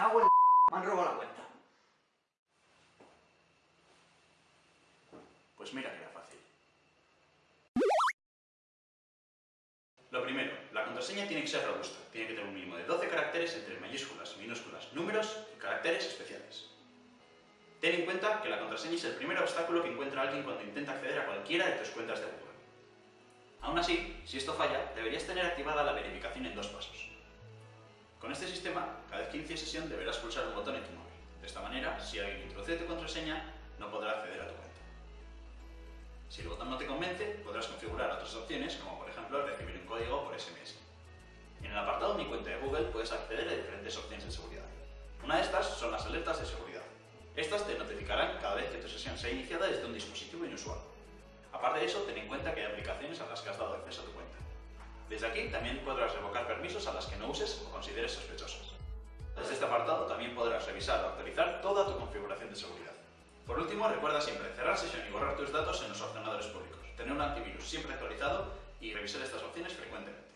cago en Me han robado la cuenta. Pues mira que era fácil. Lo primero, la contraseña tiene que ser robusta. Tiene que tener un mínimo de 12 caracteres entre mayúsculas, minúsculas, números y caracteres especiales. Ten en cuenta que la contraseña es el primer obstáculo que encuentra alguien cuando intenta acceder a cualquiera de tus cuentas de Google. Aún así, si esto falla, deberías tener activada la verificación en dos pasos. Con este sistema, cada vez que inicies sesión deberás pulsar un botón en tu móvil. De esta manera, si alguien introduce tu contraseña, no podrá acceder a tu cuenta. Si el botón no te convence, podrás configurar otras opciones, como por ejemplo recibir un código por SMS. En el apartado Mi cuenta de Google puedes acceder a diferentes opciones de seguridad. Una de estas son las alertas de seguridad. Estas te notificarán cada vez que tu sesión sea iniciada desde un dispositivo inusual. Aparte de eso, ten en cuenta que hay aplicaciones a las que has dado acceso a tu cuenta. Desde aquí también podrás revocar permisos a las que no uses o consideres sospechosas. Desde este apartado también podrás revisar o actualizar toda tu configuración de seguridad. Por último, recuerda siempre cerrar sesión y borrar tus datos en los ordenadores públicos, tener un antivirus siempre actualizado y revisar estas opciones frecuentemente.